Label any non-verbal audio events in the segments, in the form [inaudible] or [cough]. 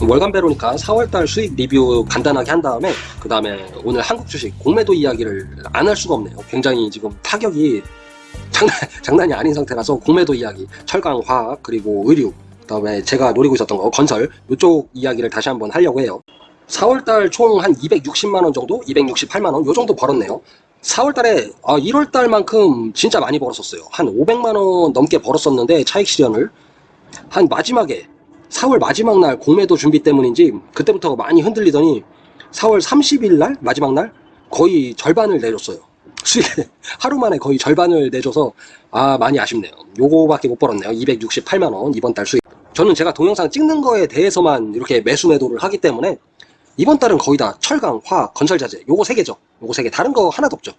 월간 베로니까 4월달 수익 리뷰 간단하게 한 다음에 그 다음에 오늘 한국 주식 공매도 이야기를 안 할 수가 없네요. 굉장히 지금 타격이 장난, [laughs] 장난이 아닌 상태라서 공매도 이야기, 철강, 화학, 그리고 의류, 그 다음에 제가 노리고 있었던 거 건설 이쪽 이야기를 다시 한번 하려고 해요. 4월달 총 한 260만원 정도? 268만원 요 정도 벌었네요. 4월달에 아, 1월달만큼 진짜 많이 벌었었어요. 한 500만원 넘게 벌었었는데 차익 실현을 한 마지막에 4월 마지막 날 공매도 준비 때문인지 그때부터 많이 흔들리더니 4월 30일 날 마지막 날 거의 절반을 내줬어요. [laughs] 수익 하루 만에 거의 절반을 내줘서 아 많이 아쉽네요. 요거밖에 못 벌었네요. 268만 원 이번 달 수익. 저는 제가 동영상 찍는 거에 대해서만 이렇게 매수 매도를 하기 때문에 이번 달은 거의 다 철강, 화학, 건설자재 요거 세 개죠. 요거 세 개. 다른 거 하나도 없죠.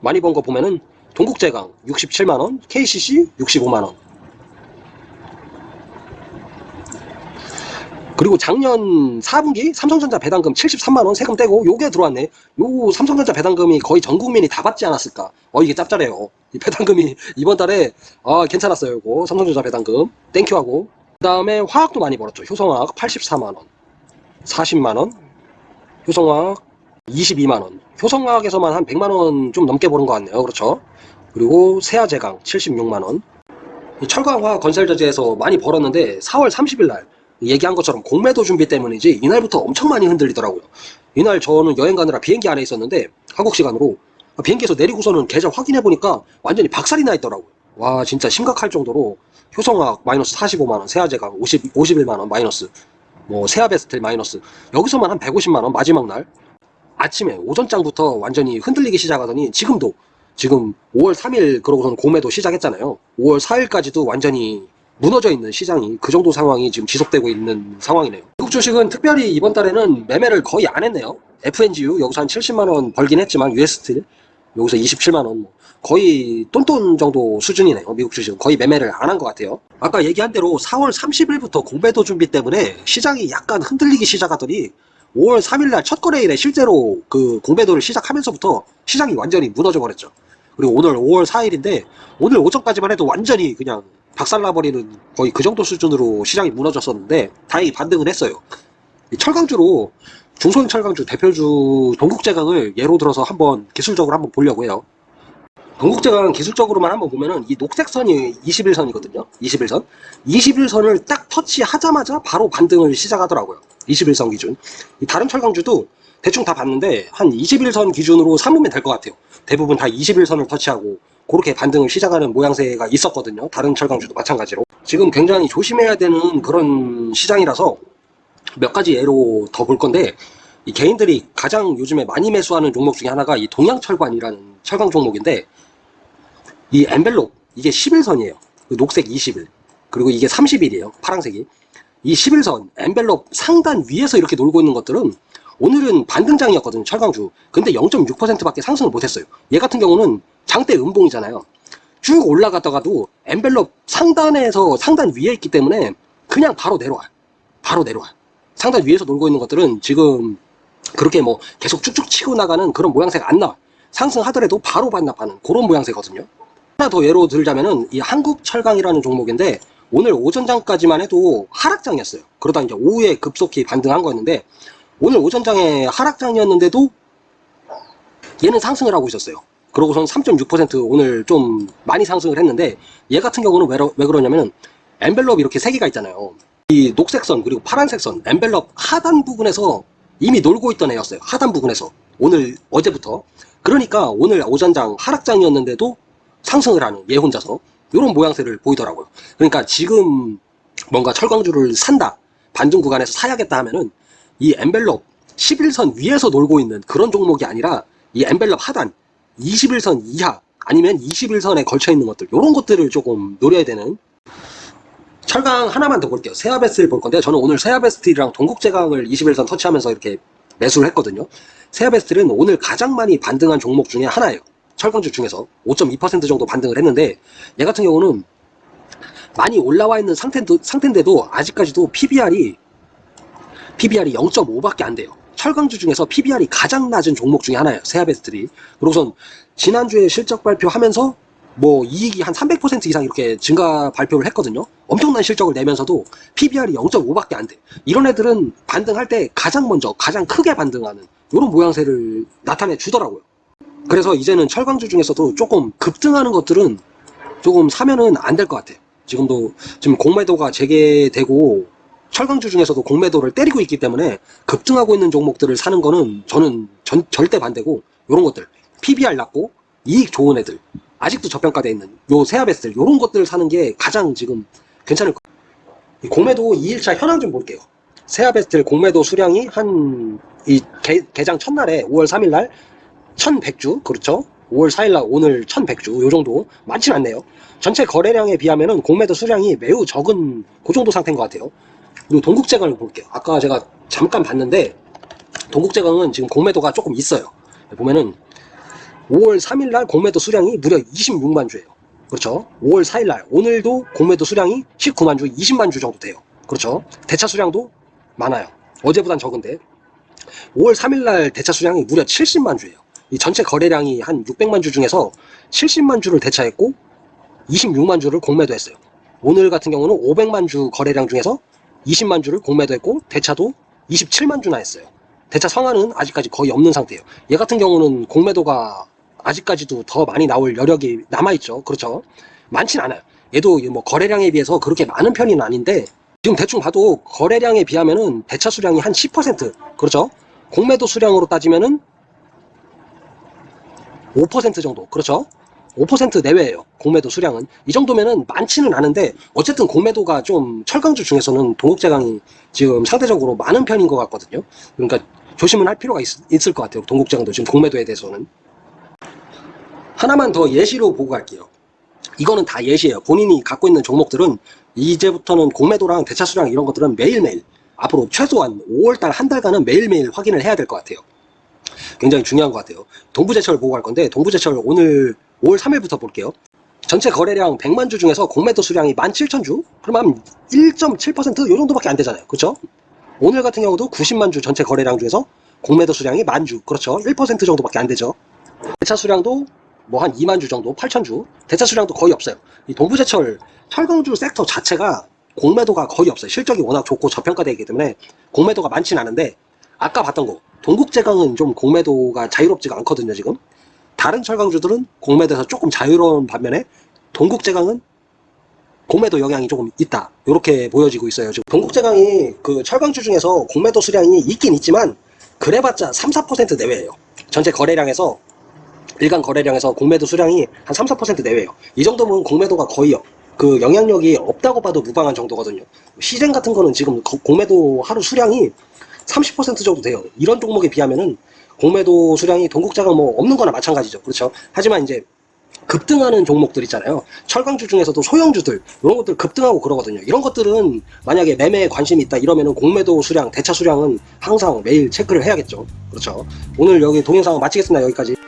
많이 번 거 보면은 동국제강 67만 원, KCC 65만 원. 그리고 작년 4분기 삼성전자 배당금 73만원 세금 떼고 요게 들어왔네. 요 삼성전자 배당금이 거의 전 국민이 다 받지 않았을까? 어 이게 짭짤해요. 이 배당금이 [laughs] 이번 달에 아 괜찮았어요 요거. 삼성전자 배당금. 땡큐하고. 그 다음에 화학도 많이 벌었죠. 효성화학 84만원. 40만원. 효성화학 22만원. 효성화학에서만 한 100만원 좀 넘게 버는 것 같네요. 그렇죠? 그리고 세아제강 76만원. 철강화학 건설자재에서 많이 벌었는데 4월 30일 날 얘기한 것처럼 공매도 준비 때문인지 이날부터 엄청 많이 흔들리더라고요. 이날 저는 여행 가느라 비행기 안에 있었는데 한국 시간으로 비행기에서 내리고서는 계좌 확인해 보니까 완전히 박살이 나 있더라고요. 와 진짜 심각할 정도로 효성화학 마이너스 45만원, 세아제강 50, 51만원 마이너스, 뭐 세아베스텔 마이너스 여기서만 한 150만원 마지막 날 아침에 오전장부터 완전히 흔들리기 시작하더니 지금도 지금 5월 3일 그러고선 공매도 시작했잖아요. 5월 4일까지도 완전히 무너져 있는 시장이 그 정도 상황이 지금 지속되고 있는 상황이네요. 미국 주식은 특별히 이번 달에는 매매를 거의 안 했네요. FNGU 여기서 한 70만원 벌긴 했지만 UST 여기서 27만원 뭐 거의 똔똔 정도 수준이네요. 미국 주식은 거의 매매를 안 한 것 같아요. 아까 얘기한 대로 4월 30일부터 공매도 준비 때문에 시장이 약간 흔들리기 시작하더니 5월 3일날 첫 거래일에 실제로 그 공매도를 시작하면서부터 시장이 완전히 무너져 버렸죠. 그리고 오늘 5월 4일인데 오늘 오전까지만 해도 완전히 그냥 박살나버리는 거의 그 정도 수준으로 시장이 무너졌었는데 다행히 반등을 했어요. 이 철강주로 중소형 철강주 대표주 동국제강을 예로 들어서 한번 기술적으로 한번 보려고 해요. 동국제강 기술적으로만 한번 보면은 이 녹색선이 21선이거든요. 21선. 21선을 딱 터치하자마자 바로 반등을 시작하더라고요. 21선 기준. 이 다른 철강주도 대충 다 봤는데 한 21선 기준으로 삼으면 될 것 같아요. 대부분 다 21선을 터치하고 그렇게 반등을 시작하는 모양새가 있었거든요. 다른 철강주도 마찬가지로. 지금 굉장히 조심해야 되는 그런 시장이라서 몇 가지 예로 더 볼 건데 이 개인들이 가장 요즘에 많이 매수하는 종목 중에 하나가 이 동양철관이라는 철강 종목인데 이 엔벨롭 이게 11선이에요. 그 녹색 20일 그리고 이게 30일이에요. 파란색이 이 11선 엔벨롭 상단 위에서 이렇게 놀고 있는 것들은 오늘은 반등장이었거든요. 철강주. 근데 0.6%밖에 상승을 못했어요. 얘 같은 경우는 장대 음봉이잖아요. 쭉 올라갔다가도 엔벨롭 상단에서 상단 위에 있기 때문에 그냥 바로 내려와. 바로 내려와. 상단 위에서 놀고 있는 것들은 지금 그렇게 뭐 계속 쭉쭉 치고 나가는 그런 모양새가 안 나와. 상승하더라도 바로 반납하는 그런 모양새거든요. 하나 더 예로 들자면은 이 한국철강이라는 종목인데 오늘 오전장까지만 해도 하락장이었어요. 그러다 이제 오후에 급속히 반등한 거였는데 오늘 오전장에 하락장이었는데도 얘는 상승을 하고 있었어요. 그러고선 3.6% 오늘 좀 많이 상승을 했는데 얘 같은 경우는 왜, 왜 그러냐면은 엔벨롭 이렇게 세 개가 있잖아요. 이 녹색 선 그리고 파란색 선 엔벨롭 하단 부분에서 이미 놀고 있던 애였어요. 하단 부분에서 오늘 어제부터 그러니까 오늘 오전장 하락장이었는데도 상승을 하는 얘 혼자서 이런 모양새를 보이더라고요. 그러니까 지금 뭔가 철강주를 산다 반등 구간에서 사야겠다 하면은 이 엔벨롭 11선 위에서 놀고 있는 그런 종목이 아니라 이 엔벨롭 하단 21선 이하 아니면 21선에 걸쳐 있는 것들 이런 것들을 조금 노려야 되는 철강 하나만 더 볼게요. 세아베스를 볼 건데 저는 오늘 세아베스트랑 동국제강을 21선 터치하면서 이렇게 매수를 했거든요. 세아베스트는 오늘 가장 많이 반등한 종목 중에 하나예요. 철강주 중에서 5.2% 정도 반등을 했는데 얘 같은 경우는 많이 올라와 있는 상태인데도, 상태인데도 아직까지도 PBR이 PBR이 0.5밖에 안 돼요. 철강주 중에서 PBR이 가장 낮은 종목 중에 하나예요. 세아베스트리. 그리고선 지난주에 실적 발표하면서 뭐 이익이 한 300% 이상 이렇게 증가 발표를 했거든요. 엄청난 실적을 내면서도 PBR이 0.5밖에 안 돼. 이런 애들은 반등할 때 가장 먼저 가장 크게 반등하는 이런 모양새를 나타내 주더라고요. 그래서 이제는 철강주 중에서도 조금 급등하는 것들은 조금 사면은 안 될 것 같아요. 지금도 지금 공매도가 재개되고 철강주 중에서도 공매도를 때리고 있기 때문에 급등하고 있는 종목들을 사는 거는 저는 전- 절대 반대고 이런 것들 PBR 낮고 이익 좋은 애들 아직도 저평가돼 있는 요 세아베스들 요런 것들 사는 게 가장 지금 괜찮을. 이 공매도 2일차 현황 좀 볼게요. 세아베스트 공매도 수량이 한 이 개장 첫날에 5월 3일 날 1100주 그렇죠 5월 4일 날 오늘 1100주 요 정도 많진 않네요 전체 거래량에 비하면은 공매도 수량이 매우 적은 그 정도 상태인 것 같아요 그리고 동국제강을 볼게요. 아까 제가 잠깐 봤는데 동국제강은 지금 공매도가 조금 있어요. 보면은 5월 3일 날 공매도 수량이 무려 26만 주예요. 그렇죠? 5월 4일 날. 오늘도 공매도 수량이 19만 주 20만 주 정도 돼요. 그렇죠? 대차 수량도 많아요. 어제보단 적은데. 5월 3일날 대차 수량이 무려 70만 주예요. 이 전체 거래량이 한 600만 주 중에서 70만 주를 대차했고 26만 주를 공매도했어요. 오늘 같은 경우는 500만 주 거래량 중에서 20만 주를 공매도했고 대차도 27만 주나 했어요. 대차 성화는 아직까지 거의 없는 상태예요. 얘 같은 경우는 공매도가 아직까지도 더 많이 나올 여력이 남아있죠. 그렇죠. 많진 않아요. 얘도 뭐 거래량에 비해서 그렇게 많은 편은 아닌데 지금 대충 봐도 거래량에 비하면은 대차 수량이 한 10% 그렇죠? 공매도 수량으로 따지면은 5% 정도 그렇죠? 5% 내외예요 공매도 수량은. 이 정도면은 많지는 않은데 어쨌든 공매도가 좀 철강주 중에서는 동국제강이 지금 상대적으로 많은 편인 것 같거든요. 그러니까 조심은 할 필요가 있, 을것 같아요 동국제강도 지금 공매도에 대해서는. 하나만 더 예시로 보고 갈게요. 이거는 다 예시예요. 본인이 갖고 있는 종목들은 이제부터는 공매도랑 대차 수량 이런 것들은 매일매일 앞으로 최소한 5월달 한 달간은 매일매일 확인을 해야 될 것 같아요. 굉장히 중요한 것 같아요. 동부제철 보고 갈 건데 동부제철 오늘 5월 3일부터 볼게요. 전체 거래량 100만 주 중에서 공매도 수량이 17,000주? 그러면 1.7%이 정도밖에 안 되잖아요. 그렇죠? 오늘 같은 경우도 90만 주 전체 거래량 중에서 공매도 수량이 만 주. 그렇죠? 1% 정도밖에 안 되죠. 대차 수량도 뭐 한 2만 주 정도, 8천 주. 대차 수량도 거의 없어요. 이 동부제철 철강주 섹터 자체가 공매도가 거의 없어요. 실적이 워낙 좋고 저평가되기 때문에 공매도가 많진 않은데 아까 봤던 거 동국제강은 좀 공매도가 자유롭지가 않거든요. 지금 다른 철강주들은 공매도에서 조금 자유로운 반면에 동국제강은 공매도 영향이 조금 있다. 이렇게 보여지고 있어요. 지금 동국제강이 그 철강주 중에서 공매도 수량이 있긴 있지만 그래봤자 3, 4% 내외예요. 전체 거래량에서 일간 거래량에서 공매도 수량이 한 3, 4% 내외예요. 이 정도면 공매도가 거의 그 영향력이 없다고 봐도 무방한 정도거든요. 시젠 같은 거는 지금 거- 공매도 하루 수량이 30% 정도 돼요. 이런 종목에 비하면은 공매도 수량이 동국자가 뭐 없는 거나 마찬가지죠. 그렇죠. 하지만 이제 급등하는 종목들 있잖아요. 철강주 중에서도 소형주들 이런 것들 급등하고 그러거든요. 이런 것들은 만약에 매매에 관심이 있다 이러면은 공매도 수량, 대차 수량은 항상 매일 체크를 해야겠죠. 그렇죠. 오늘 여기 동영상 마치겠습니다. 여기까지.